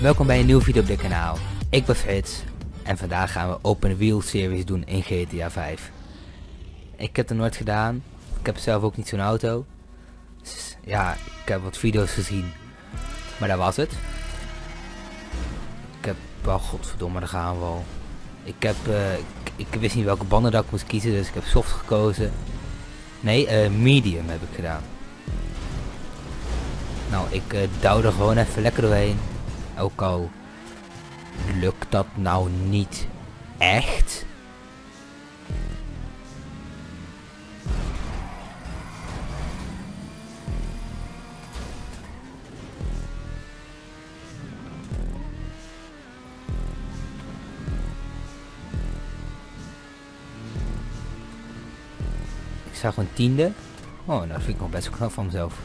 Welkom bij een nieuwe video op dit kanaal. Ik ben Frits en vandaag gaan we Open Wheel Series doen in GTA 5. Ik heb het nooit gedaan. Ik heb zelf ook niet zo'n auto. Dus ja, ik heb wat video's gezien. Maar dat was het. Ik heb, oh godverdomme, daar gaan we al. Ik heb, uh, ik, wist niet welke banden dat ik moest kiezen, dus ik heb soft gekozen. Nee, uh, medium heb ik gedaan. Nou, ik uh, douw er gewoon even lekker doorheen. Ook al lukt dat nou niet echt. Ik zag een tiende. Oh, dat vind ik nog best knap van mezelf.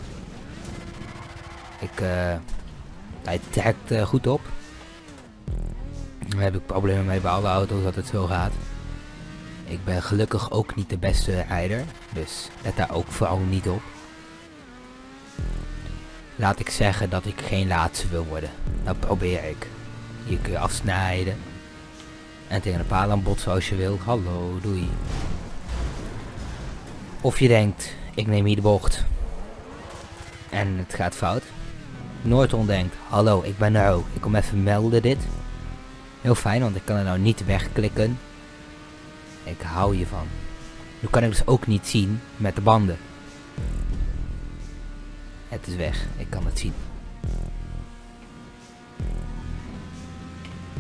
Ik, uh, hij trekt uh, goed op. Daar heb ik problemen mee bij alle auto's dat het zo gaat. Ik ben gelukkig ook niet de beste rijder. Dus let daar ook vooral niet op. Laat ik zeggen dat ik geen laatste wil worden. Dat probeer ik. Je kun je afsnijden. En tegen een paal aan botsen als je wil. Hallo, doei. Of je denkt, ik neem hier de bocht. En het gaat fout. Noordon denkt, hallo, ik ben er. Ik kom even melden dit. Heel fijn, want ik kan er nou niet wegklikken. Ik hou je van. Nu kan ik dus ook niet zien met de banden. Het is weg, ik kan het zien.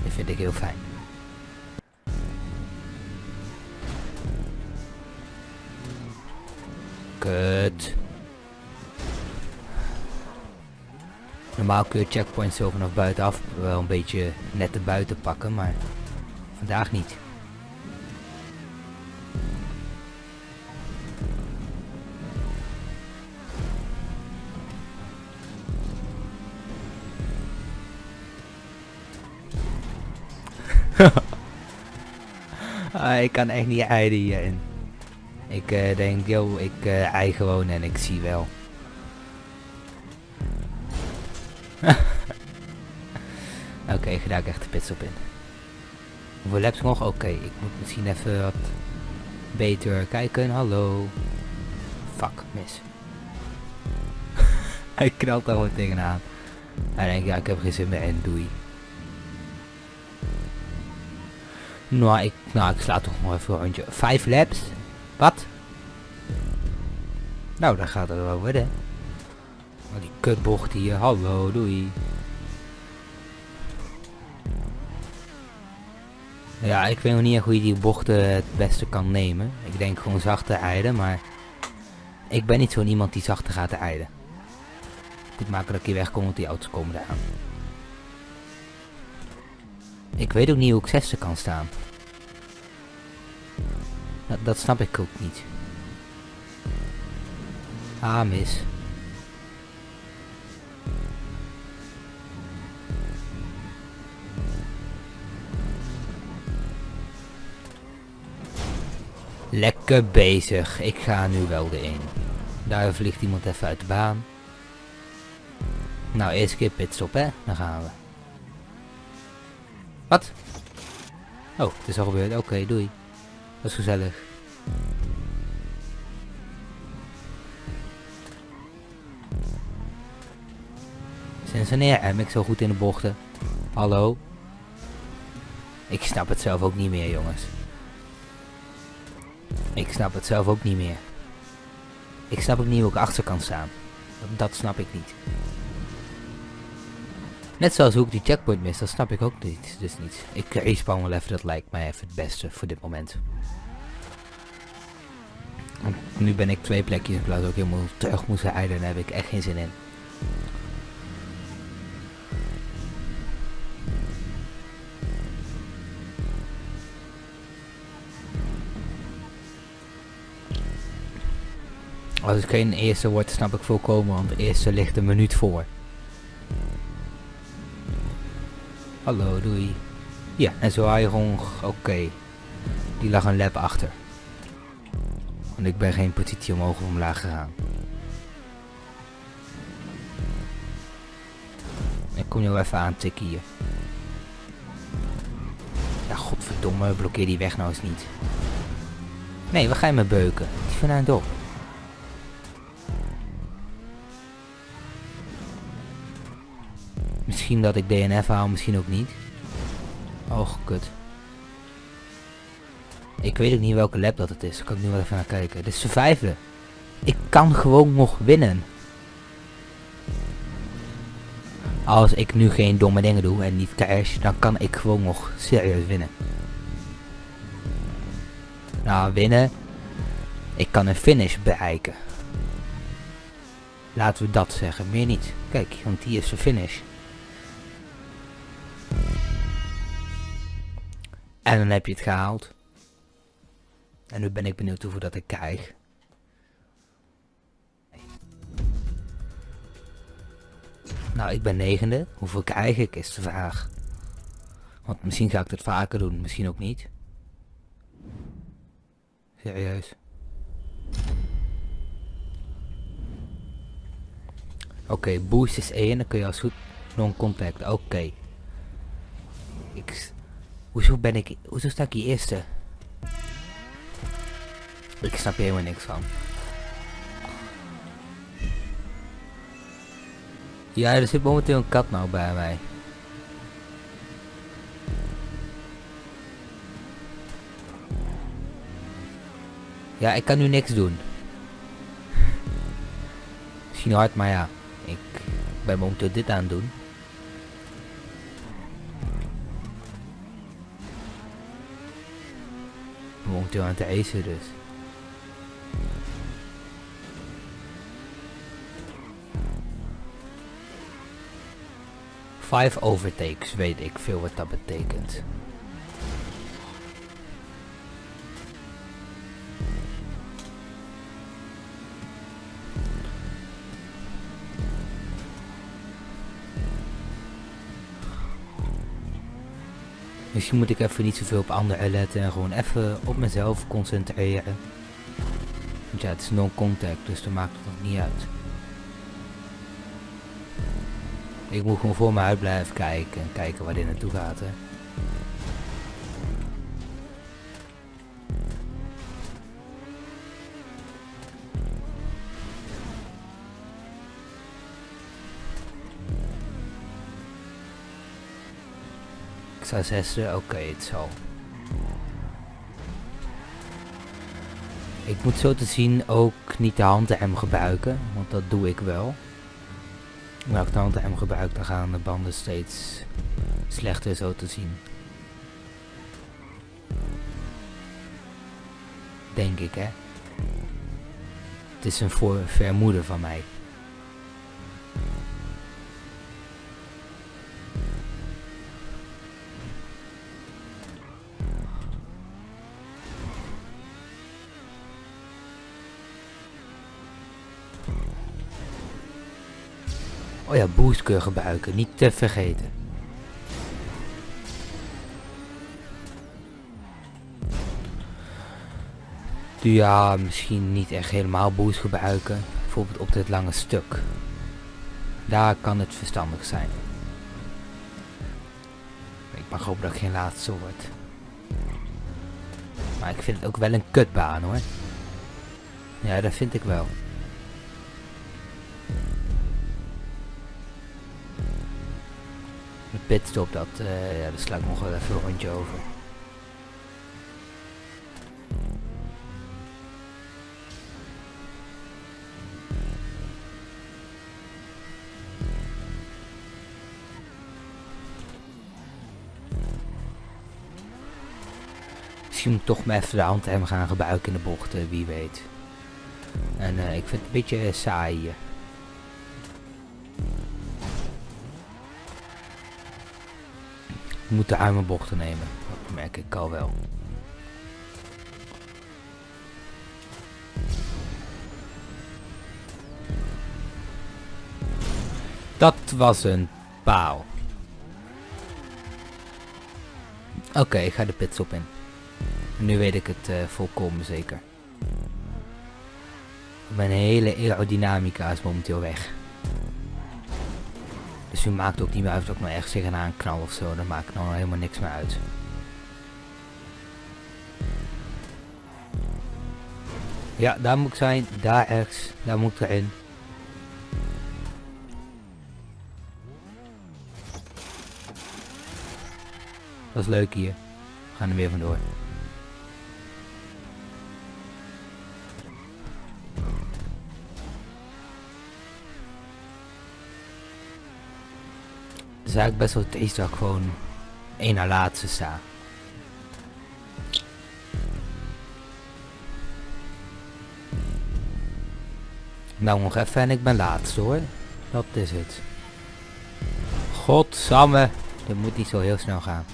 Dit vind ik heel fijn. Kut. Normaal kun je checkpoints zo vanaf buitenaf wel een beetje net te buiten pakken, maar vandaag niet. ah, ik kan echt niet rijden hierin. Ik uh, denk, yo, ik uh, ei gewoon en ik zie wel. Ga daar echt de pits op in. Hoeveel laps nog? Oké, ik moet misschien even wat beter kijken. Hallo. Fuck, mis. Hij knalt daar gewoon tegenaan. Hij denkt, ja, ik heb geen zin meer in. Doei. Nou, ik, nou, ik sla toch nog even rondje. Vijf laps? Wat? Nou, dan gaat het wel worden. Oh, die kutbocht hier. Hallo, doei. Ja, ik weet nog niet hoe je die bochten het beste kan nemen. Ik denk gewoon zachter rijden, maar... Ik ben niet zo'n iemand die zachter gaat rijden. Maken dat ik hier wegkom, want die auto's komen eraan. Ik weet ook niet hoe ik zesde kan staan. Dat, dat snap ik ook niet. Ah, mis. Lekker bezig. Ik ga nu wel de in. Daar vliegt iemand even uit de baan. Nou, eerst keer pitstop, hè. Dan gaan we. Wat? Oh, het is al gebeurd. Oké, doei. Dat is gezellig. Sinds wanneer hem ik zo goed in de bochten? Hallo? Ik snap het zelf ook niet meer, jongens. Ik snap het zelf ook niet meer. Ik snap ook niet hoe ik achter kan staan. Dat, snap ik niet. Net zoals hoe ik die checkpoint mis, dat snap ik ook niet. Dus niet. Ik respawn wel even, dat lijkt mij even het beste voor dit moment. Nu ben ik twee plekjes in plaats ook helemaal terug moest rijden. Daar heb ik echt geen zin in. Als het geen eerste wordt, snap ik volkomen, want de eerste ligt een minuut voor. Hallo, doei. Ja, en zo gewoon, oké. Die lag een lap achter. Want ik ben geen positie omhoog of omlaag gegaan. Ik kom jou even aan tikken hier. Ja, godverdomme, blokkeer die weg nou eens niet. Nee, wat ga je me beuken? Die van een Dat ik DNF haal, misschien ook niet. Oh, kut. Ik weet ook niet welke lab dat het is. Daar kan ik nu wel even naar kijken. Dit is de vijfde. Ik kan gewoon nog winnen. Als ik nu geen domme dingen doe en niet cash, dan kan ik gewoon nog serieus winnen. Nou, winnen. Ik kan een finish bereiken. Laten we dat zeggen, meer niet. Kijk, want die is de finish. En dan heb je het gehaald. En nu ben ik benieuwd hoeveel dat ik krijg. Nou, ik ben negende. Hoeveel krijg ik is de vraag. Want misschien ga ik het vaker doen, misschien ook niet. Serieus. Oké, boost is 1, dan kun je als goed non-contact. Oké. Ik... Hoezo ben ik... Hoezo sta ik hier eerste? Ik snap hier helemaal niks van. Ja, er zit momenteel een kat nou bij mij. Ja, ik kan nu niks doen. Misschien hard, maar ja. Ik ben momenteel dit aan het doen. Momenteel aan het eisen dus. Five overtakes, weet ik veel wat dat betekent. Misschien moet ik even niet zoveel op anderen letten en gewoon even op mezelf concentreren. Want ja, het is non-contact, dus dan maakt het nog niet uit. Ik moet gewoon voor me uit blijven kijken en kijken waar dit naartoe gaat. Hè. Oké, het zal. Ik moet zo te zien ook niet de handrem gebruiken, want dat doe ik wel. Maar als ik de handrem gebruik, dan gaan de banden steeds slechter zo te zien. Denk ik, hè. Het is een voor vermoeden van mij. Oh ja, boost gebruiken, niet te vergeten. Ja, misschien niet echt helemaal boost gebruiken. Bijvoorbeeld op dit lange stuk. Daar kan het verstandig zijn. Ik mag hopen dat geen laatste word. Maar ik vind het ook wel een kutbaan hoor. Ja, dat vind ik wel. De pitstop, dat, uh, ja, daar sla ik nog wel even een rondje over. Misschien moet ik toch maar even de handrem gaan gebruiken in de bochten, wie weet. En uh, ik vind het een beetje saai hier. Moet de arme bochten nemen. Dat merk ik al wel. Dat was een paal. Oké, ik ga de pitstop in. nu weet ik het uh, volkomen zeker. Mijn hele aerodynamica is momenteel weg. Nu maakt ook niet meer uit of ik nou echt tegenaan knal of zo. Dan maakt nou helemaal niks meer uit. Ja, daar moet ik zijn. Daar ergens. Daar moet ik erin. Dat is leuk hier. We gaan er weer vandoor. Is eigenlijk best wel dat ik gewoon één na laatste sta. Nou nog even en ik ben laatste hoor. Dat is het. Godsamme. Dit moet niet zo heel snel gaan.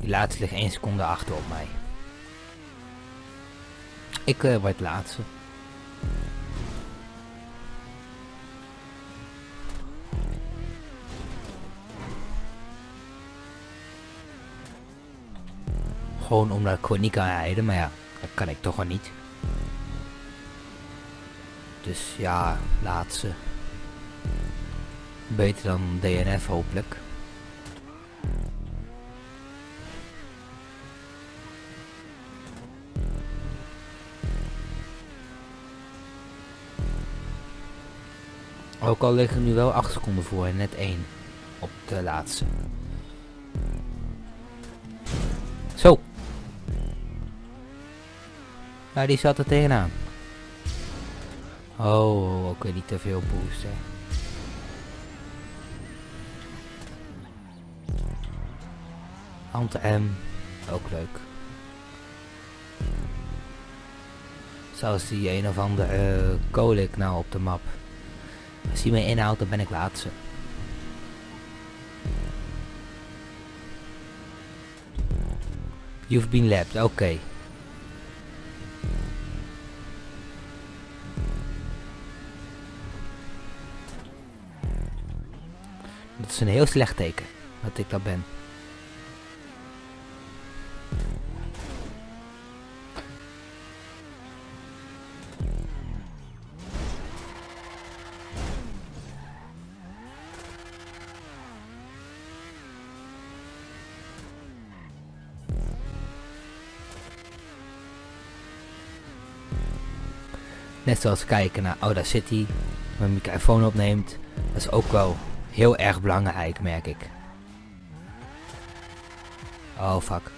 Die laatste ligt 1 seconde achter op mij. Ik uh, word laatste. Gewoon omdat ik gewoon niet kan rijden, maar ja, dat kan ik toch wel niet. Dus ja, laatste. Beter dan DNF hopelijk. Ook al liggen nu wel 8 seconden voor en net 1 op de laatste. Zo. Nou, die zat er tegenaan. Oh, oké, niet te veel boosten. Hand M, ook leuk. Zoals die een of andere uh, kolik nou op de map. Als hij me inhoudt, dan ben ik laatste. You've been lapped, oké. Dat is een heel slecht teken, dat ik dat ben. Net zoals kijken naar Audacity, mijn microfoon opneemt. Dat is ook wel heel erg belangrijk, merk ik. Oh, fuck.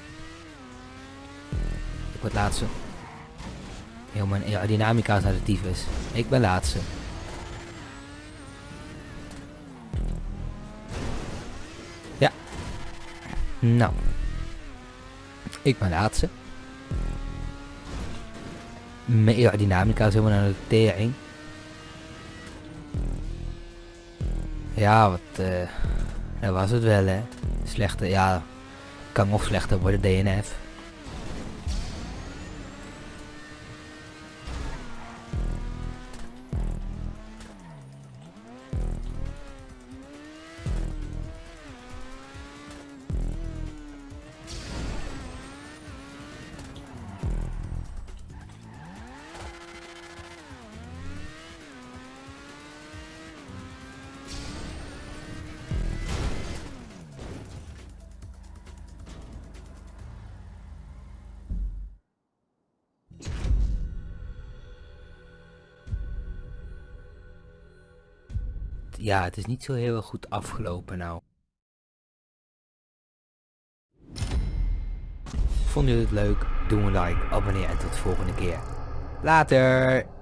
Ik word laatste. Heel mijn aerodynamica is naar de tyfus. Ik ben laatste. Ja. Nou. Ik ben laatste. Aerodynamica is helemaal naar de tering. Ja, wat... Uh, dat was het wel, hè. Slechte, ja... Kan nog slechter worden, DNF. Ja, het is niet zo heel goed afgelopen nou. Vonden jullie het leuk? Doe een like, abonneer en tot de volgende keer. Later!